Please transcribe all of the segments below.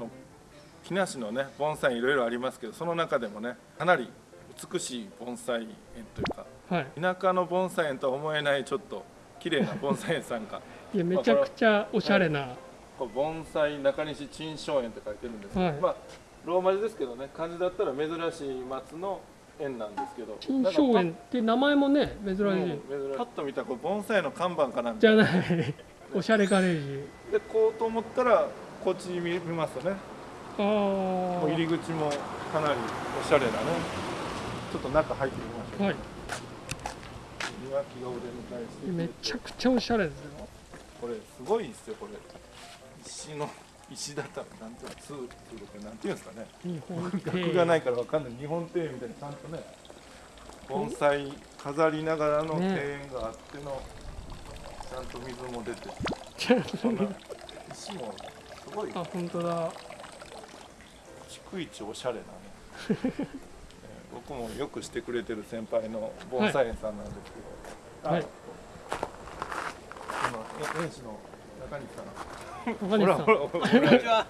の木梨のね盆栽いろいろありますけどその中でもねかなり美しい盆栽園というかはい。田舎の盆栽園とは思えないちょっと綺麗な盆栽園さんが いやめちゃくちゃおしゃれな、これ盆栽中西珍松園って書いてるんですけど、はい。まあローマ字ですけどね漢字だったら珍しい松の園なんですけど金賞園って名前もね珍しい、うんパッと見たらこれ盆栽の看板かなんか。じゃない。おしゃれガレージ。でこうと思ったらこっち見見ますとね。あもう入りあ口もかなりおしゃれなね。ちょっと中入ってみましょう、はい。庭木がお出迎えしてめちゃくちゃおしゃれですよ。これすごいですよこれ。石の石畳なんていうのツーツーってなんていうんですかね。日本額がないからわかんない。日本庭園みたいにちゃんとね盆栽飾りながらの庭園があっての、ちゃんと水も出て。そんな。石もすごいあ本当だ。逐一おしゃれなね、えー僕もよくしてくれてる先輩の盆栽園さんなんですけど、はい。今え園師の中西さん。中西さん。ほらほらこんにちは。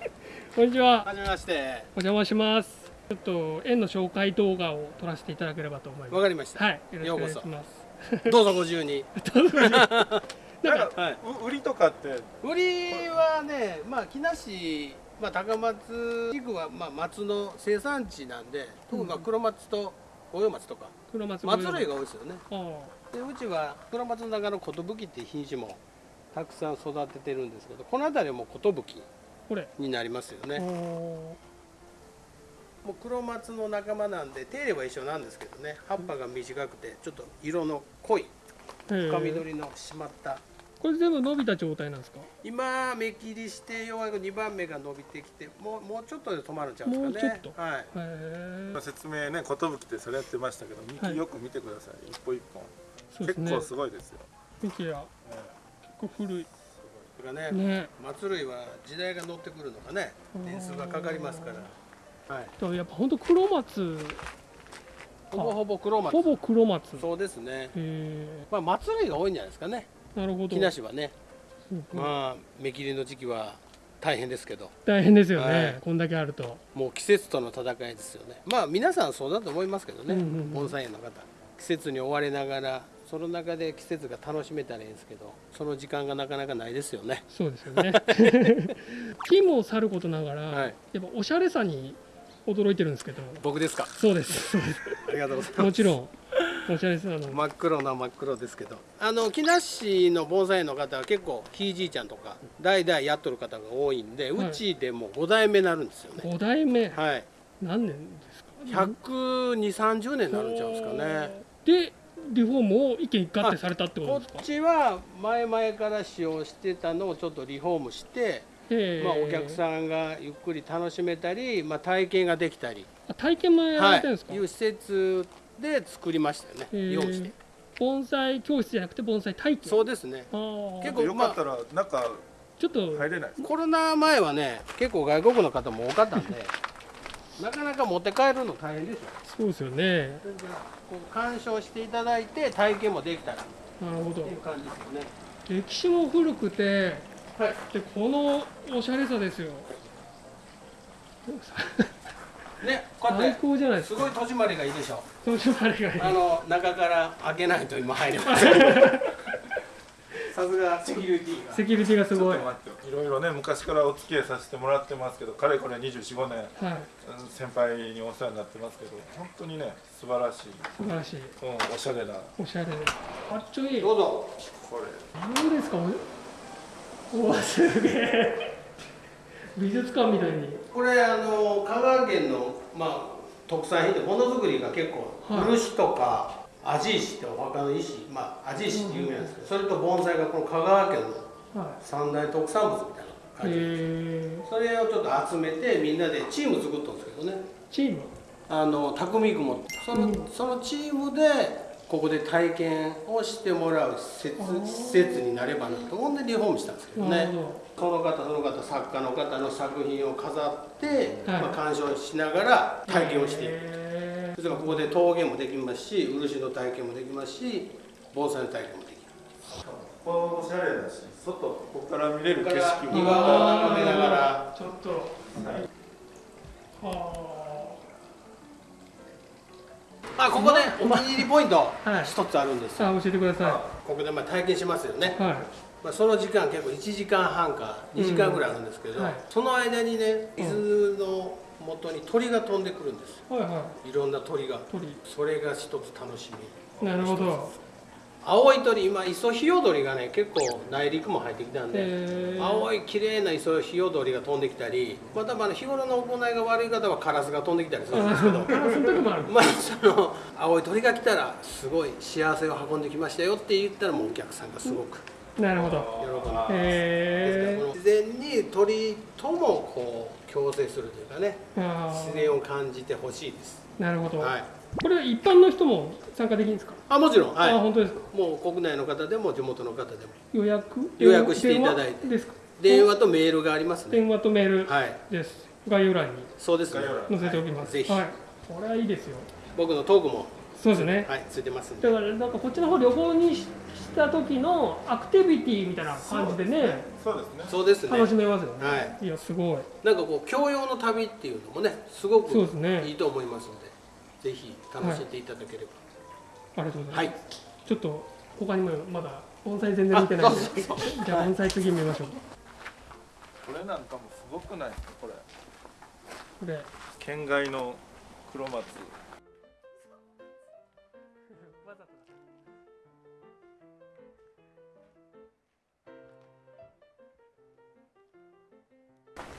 こんにちは。はじめまして。お邪魔します。ちょっと園の紹介動画を撮らせていただければと思います。わかりました。はいよろしくお願いします。どうぞご自由に。なんかはい。う売りとかって？売りはね、まあ木梨、まあ高松地区はまあ松の生産地なんで、特にまあ黒松と五葉松とか黒松松類が多いですよね。あでうちは黒松の中の寿っていう品種もたくさん育ててるんですけど、この辺りはもう寿になりますよおね。ーもう黒松の仲間なんで手入れは一緒なんですけどね、葉っぱが短くてちょっと色の濃い深緑の締まった。これ全部伸びた状態なんですか？今目切りしてようやく2番目が伸びてきてもうもうちょっとで止まるんちゃうんですかね。もうちょっと。はい。説明ね寿ってそれやってましたけどはい。幹よく見てください、一歩一本、そうですね。結構すごいですよ、幹やえ結構古い。それがねね。松類は時代が乗ってくるのかね。年数がかかりますから。はい。とやっぱ本当黒松ほぼほぼ黒松。ほぼ黒松。へそうですね。えまあ松類が多いんじゃないですかねなるほど。木梨はねうんまあ目切りの時期は大変ですけど。大変ですよね、はい。こんだけあると。もう季節との戦いですよね。まあ皆さんそうだと思いますけどね、うんうんうん。盆栽園の方。季節に追われながらその中で季節が楽しめたらいいんですけどその時間がなかなかないですよね。そうですよね。木もさることながら、はい。やっぱおしゃれさに驚いてるんですけど。僕ですか？そうですそうでありがとうございすます。もちろんおしゃれさの真っ黒な真っ黒ですけど。あの木梨の盆栽園の方は結構ひいじいちゃんとか代々やっとる方が多いんで、はい。うちでも5代目になるんですよね。5代目？はい。何年ですか？12030年になるんちゃうんですかね。でリフォームを一軒一括てされたってこことですか？っちは前々から使用してたのをちょっとリフォームして、まあ、お客さんがゆっくり楽しめたり、まあ、体験ができたり、あ体験もやらはいれてるんですか、いう施設で作りましたよね、用意して。盆栽教室じゃなくて盆栽体験。そうですね。結構よかったら中ちょっと。入れないですか？コロナ前はね結構外国の方も多かったんで なかなか持って帰るの大変でしょそうですよね。こう鑑賞していただいて体験もできたらっなるほど。ていう感じですよね。歴史も古くてはい。でこのおしゃれさですよねこうや最って高じゃないですか。すごい戸締まりがいいでしょ。そういうあれがいい。あの中から開けないと今入れませんさすがセキュリティが。セキュリティがすごい。いろいろね昔からお付き合いさせてもらってますけどかれこれ245年はい。うん先輩にお世話になってますけど本当にね素晴らしい、素晴らしい。うん、おしゃれな。おしゃれ。かっちょいい。どうぞ。これ。どうですか？おおわすげえ。美術館みたいにこれあの香川県のまあ特産品でものづくりが結構はい漆とか味石ってお墓の石まあ味石って有名なんですけどそれと盆栽がこの香川県のは三大特産物みたいな感いじえそれをちょっと集めてみんなでチーム作ったんですけどね。ー、チーム？あの匠君もその,、うん。そのチームでここで体験をしてもらう施設施設になればなと思うんでリフォームしたんですけどね。その方その方作家の方の作品を飾って、はい。まあ、鑑賞しながら体験をしていく、えそれからここで陶芸もできますし漆の体験もできますし盆栽の体験もできますここおしゃれだし外ここから見れる景色も。庭を眺めながら。ちょっと。はあここでお気に入りポイントはい。一つあるんですよ、ああ教えてくださここでまあ体験しますよね、いはい。まあ、その時間結構1時間半か2時間ぐらいあるんですけど、うん。はい。その間にね水の元に鳥が飛んでくるんですよ。はいはいろんな鳥が。鳥。それが一つ楽しみ。なるほど青い鳥今イソヒヨドリがね結構内陸も入ってきたんでえー、青い綺麗なイソヒヨドリが飛んできたりまたまあ日頃の行いが悪い方はカラスが飛んできたりするんですけど まあその青い鳥が来たらすごい幸せを運んできましたよって言ったらもうお客さんがすごくなるほど。喜んでへえこの自然に鳥ともこう共生するというかねあ自然を感じてほしいです。ーなるほど、はいこれ一般の人も参加できるんですか、あもちろん。はい。あ本当ですか？もう国内の方でも地元の方でも。予約？予約していただいて。電話？ですか？電話とメールがありますね。電話とメールはい。です、概要欄にそうですね。概要欄載せておきます、ぜひ。はい。これはいいですよ。僕のトークも。そうですね、はいついてますだからなんかこっちの方旅行にしした時のアクティビティみたいな感じでねそうですね。そうですね。楽しめますよね、、はい。やすごい。なんかこう教養の旅っていうのもねすごくそうですね。いいと思いますのでぜひ楽しんでいただければ。ありがとうござはいいます、ちょっと他にもまだ盆栽全然見てないんで。あそうそう。じゃあ盆栽次見ましょう。これなんかもすごくないですか？これ。これ。県外の黒松。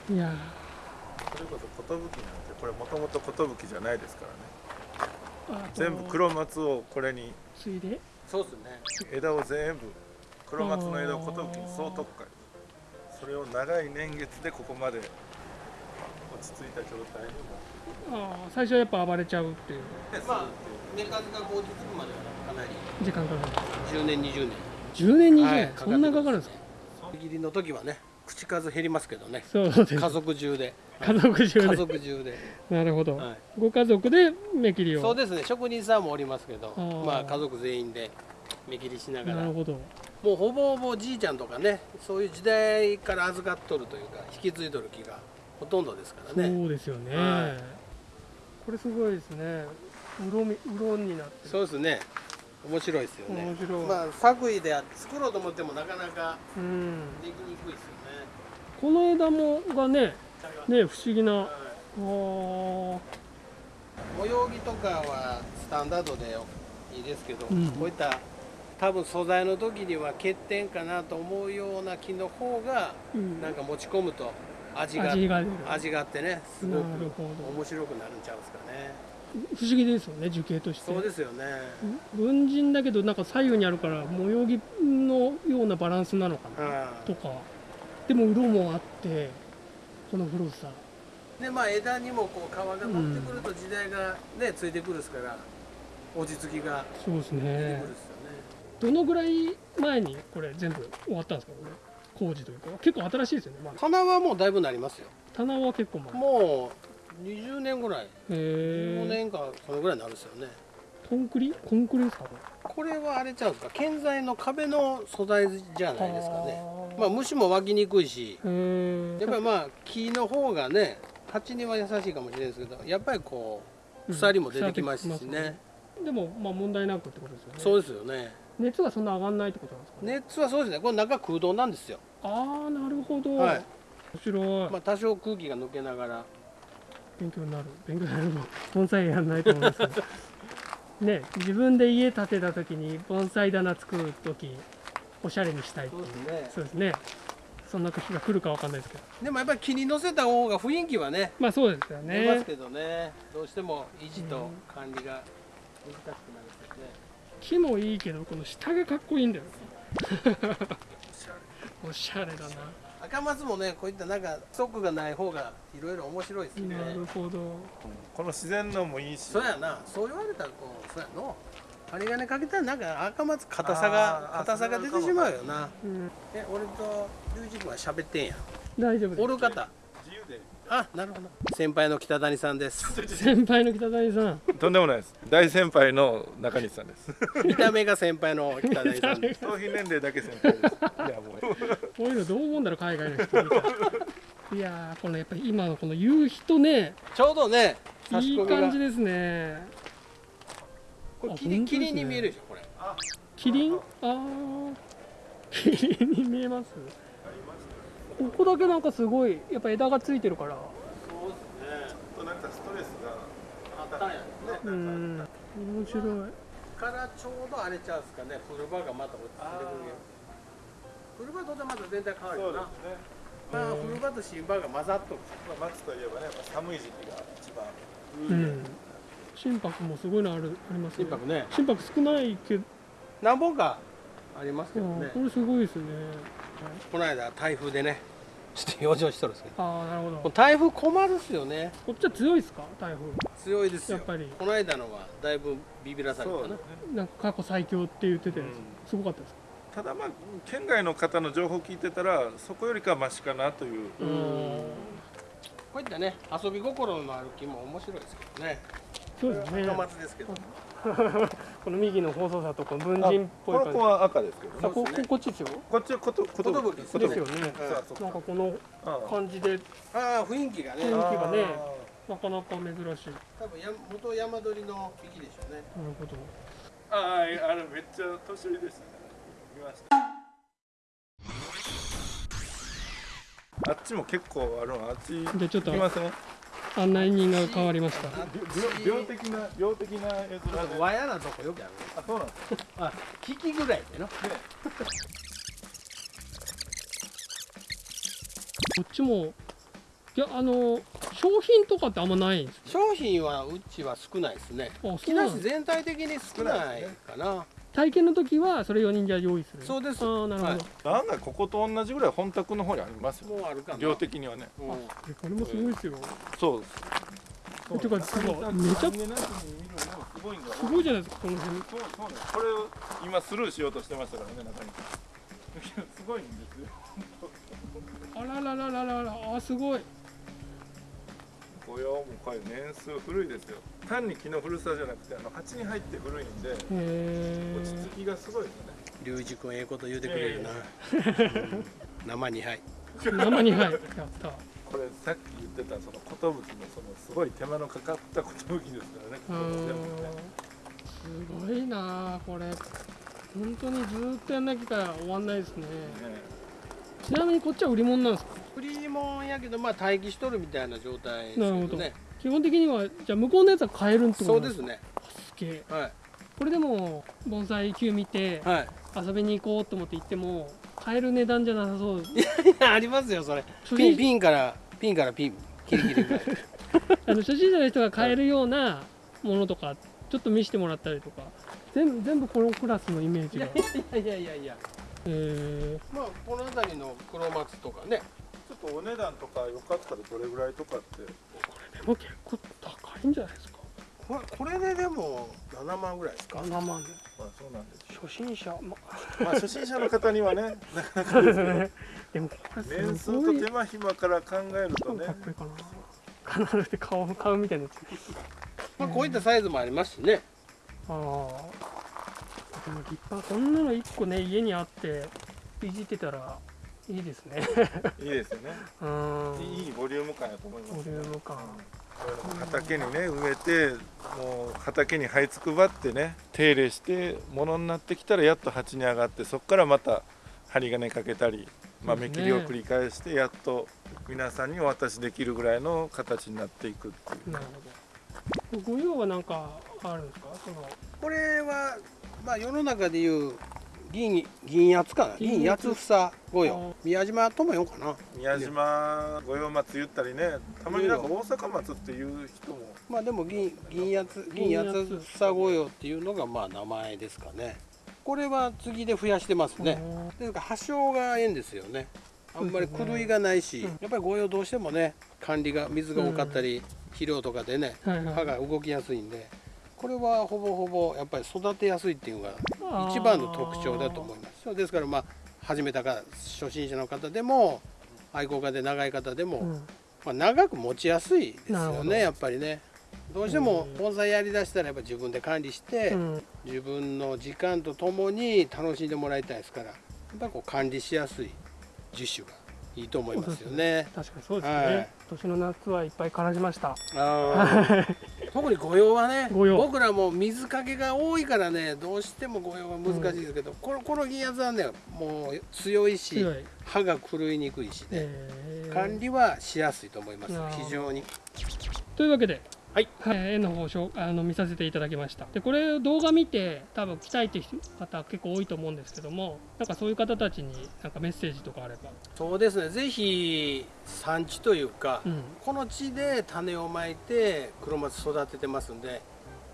いやそれこそ寿なんてこれもともと寿じゃないですからね全部黒松をこれに。ついで。そうですね。枝を全部黒松の枝を寿に総特化それを長い年月でここまで落ち着いた状態にも。あー最初はやっぱ暴れちゃうっていう。まあメカズがこう実くまではかなり。時間かかる。10年20年。10年20年、はいそんなかかるんですか？切りの時はね口数減りますけどね。そうです。家族中で家族中家で族中で。なるほど、はい。ご家族で目切りを。そうですね職人さんもおりますけどー。まあ家族全員で目切りしながら。もなるほど。うほぼほぼじいちゃんとかねそういう時代から預かっとるというか引き継いどる木がほとんどですからね。そうですよね、はい。これすごいですね。うろみうろになってる。そうですね。面白いですよね。面白い。まあ作為で作ろうと思ってもなかなかうん。できにくいですよね。この枝もがねね不思議な。はい。あー。模様着とかはスタンダードでいいですけど、うん。こういった多分素材の時には欠点かなと思うような木の方がうん。なんか持ち込むと味が味があってねすごく面白くなるんちゃうんですかね。不思議ですよね樹形として。そうですよね。文人だけどなんか左右にあるから模様着のようなバランスなのかなはとか。でも色もあってこの古さ。いでまあ枝にもこう皮が乗ってくると時代がねついてくるですから落ち着きがそうです出てくるねですよね。どのぐらい前にこれ全部終わったんですかこれ？工事というか。結構新しいですよね、まあ、棚はもうだいぶなりますよ。棚は結構前。へもう20年ぐらい。15え年かそのぐらいになるんですよね。コンクリ？コンクリですかここれはあれちゃうんですか？建材の壁の素材じゃれないですかねまあ虫も湧きにくいしやっぱりまあ木の方がね鉢には優しいかもしれないですけどやっぱりこう鎖も出てきますしね、でもまあ問題なくってことですよね。そうですよね。熱がそんな上がんないってことなんですかね。熱はそうですね。これ中空洞なんですよ。ああなるほど、はい。面白い、まあ多少空気が抜けながら。勉強になる。勉強になるの盆栽やんないと思います。ね自分で家建てた時に盆栽棚作る時おしゃれにしたい。っていうそうですね。そうですね。そんな時が来るかわかんないですけど。でもやっぱり木に乗せた方が雰囲気はねまあそうですよね。出ますけどね。どうしても維持と管理が難しくなるんですよね。木もいいけどこの下がかっこいいんだよ。おしゃれだな。赤松もねこういったなんかストックがない方がいろいろ面白いですね。なるほど。この自然のもいいし。そうやな。そう言われたらこうそうやの針金かけたらなんか赤松硬さが硬さが出てしまうよな。うんえ俺と龍二君は喋ってんや。大丈夫です。おる方。自由で。あなるほど。先輩の北谷さんです。先輩の北谷さん。とんでもないです。大先輩の中西さんです。見た目が先輩の北谷さんで。す 頭皮年齢だけ先輩です。いやもう。こういうのどう思うんだろう海外の人いやーこのやっぱり今のこの夕日とね。ちょうどね差いい感じですねこれあ本当ですね。霧霧に見えるでしょこれ。キリン？ああキリンに見えます？ここだけなんかすごいやっぱ枝がついてるから。そうですね。ちょっとなんかストレスがあったんやね。うん。面白い。からちょうど荒れちゃうんですかね。冬場がまた落ちてくるけど冬場とでまた全体変わるよな。そうですね。まあ冬場と新場が混ざっとる。まあ夏といえばねやっぱ寒い時期が一番。うん心拍もすごいのあるありますね。心拍ね。心拍少ないけど、何本かありますけどうんねこれすごいですね。この間台風でねちょっと養生しとるんですけど。ああなるほど。台風困るっすよね。こっちは強いですか？台風。強いですよ。やっぱり。この間のはだいぶビビらされたな。なんか過去最強って言ってて、うん。すごかったですただまあ県外の方の情報聞いてたらそこよりかはマシかなという。うん。こういったね遊び心のある木も面白いですけどねそうですね。高松ですけど。この右の放送車とこの文人っぽい感じ。この子は赤ですけどこここっちですよ。こっちはことこと寿ことですよね。なんかこの感じで。ああ雰囲気がね。雰囲気がねあなかなか珍しい。なる多分や元山鳥の木でしょうね。ほど。あああれめっちゃ年寄りでしたね。見ました。あっちも結構あるのあっち。でちょっと行きません？案内人が変わりました。病病的な病的な絵面で和やなとこよくあるあそうなんです。かあ引きぐらいでの。こっちもいやあの商品とかってあんまないんです商品はうちは少ないですね。木梨全体的に少ないかな体験の時はそれ4人じゃ用意する。そうです。ああなるほど、はい。案外ここと同じぐらい本宅の方にありますよ。もうあるかな。量的にはね。うん。これもすごいですよ。そうです。えてかすごい。めちゃすごいじゃないですかこの辺。そうそうねこれを今スルーしようとしてましたからね中に すごいんですよ。あららららららあすごい雇用もこれ年数古いですよ。単に木の古さじゃなくてあの鉢に入って古いんで落ち着きがすごいですよね。龍二君ええこと言うてくれるな、うん生にはい。生にはい。やった。これさっき言ってたその寿のそのすごい手間のかかった寿ですからね。すごいなあこれ。本当にずーっとやんなきゃ終わんないですね。ねちなみにこっちは売り物なんですか？フリーもんやけどまあ待機しとるみたいな状態ですけなるほど。どね基本的にはじゃあ向こうのやつは買えるってことそうですね。すげえ。はい。これでも盆栽球見てはい。遊びに行こうと思って行っても買える値段じゃなさそう。いやありますよそれ。ピンピンからピンからピンキリキリぐらい。あの初心者の人が買えるようなものとかちょっと見せてもらったりとか。全部全部このクラスのイメージが。いやいやいやいやいやえまあこの辺りの黒松とかねちょっとお値段とかよかったらどれぐらいとかって。ー、でも結構高いんじゃないですか？これこれででも7万ぐらいですか？7万でまあそうなんです初心者。ままあ初心者の方にはねあそうですね。でもこれ年数と手間暇から考えるとね。超かっこいいかな。必ず顔買うみたいなやつまあこういったサイズもありますしね。ああでも立派。こんなの1個ね家にあっていじってたらいいですね。いいですよね。うん。いいボリューム感やと思いますボリューム感。畑にね植えてもう畑に這いつくばってね手入れしてものになってきたらやっと鉢に上がってそこからまた針金かけたり、まあ、そうですね。目切りを繰り返してやっと皆さんにお渡しできるぐらいの形になっていくっていう。なるほど。ご用は何かあるんですか？その。これはまあ世の中でいう銀銀八かな。銀銀八房御あ用宮島友よかな。宮島五葉松言ったりね。たまになんか大阪松っていう人も。まあでも銀銀八銀八房御用っていうのがまあ名前ですかね。これは次で増やしてますね。ですから発症がええんですよね。あんまり狂いがないし、うん。やっぱり御用どうしてもね管理が水が多かったり、肥料とかでねはいはい。葉が動きやすいんでこれはほぼほぼやっぱり育てやすいっていうのが一番の特徴だと思います。ですからまあ始めたか初心者の方でも愛好家で長い方でも、うん。まあ、長く持ちやすいですよねやっぱりね。どうしても盆栽やりだしたらやっぱ自分で管理して、うん。自分の時間とともに楽しんでもらいたいですからやっぱりこう管理しやすい樹種がいいと思いますよね。確かにそうですね、はい。今年の夏はいっぱい感じました 特に御用はね僕らも水かけが多いからねどうしても御用は難しいですけど、このこの銀圧はねもう強いし歯が狂いにくいしね、えー。管理はしやすいと思います。非常に。というわけではい、絵の方をあの見させていただきました。でこれを動画見て多分来たいっていう方結構多いと思うんですけどもなんかそういう方たちになんかメッセージとかあれば。そうですね。ぜひ産地というか、うん。この地で種をまいて黒松育ててますんで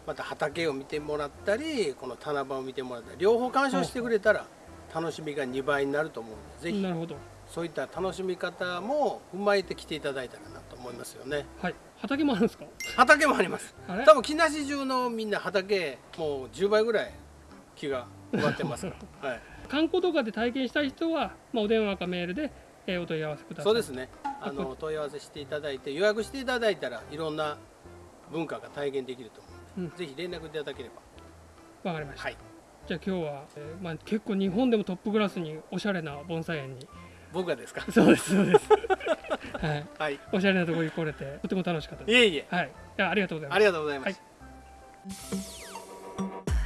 また畑を見てもらったりこの棚場を見てもらったり両方鑑賞してくれたら楽しみが2倍になると思うのでぜひなるほど。そういった楽しみ方も踏まえて来ていただいたらなと思いますよね。はい畑もあるんですか？畑もあります。多分木梨中のみんな畑もう10倍ぐらい木が植わってます。から、はい、観光とかで体験したい人は、まあ、お電話かメールで、えーお問い合わせください。そうですね。あこの問い合わせしていただいて予約していただいたらいろんな文化が体験できると思うので、ぜひ連絡いただければ。わかりました、はい。じゃあ今日は、えーまあ、結構日本でもトップクラスにおしゃれな盆栽園に僕がですか？そうですそうです。はい。はい。おしゃれなところに来れてとても楽しかったです。いえいえ。はい。ありがとうございます。ありがとうございます、はい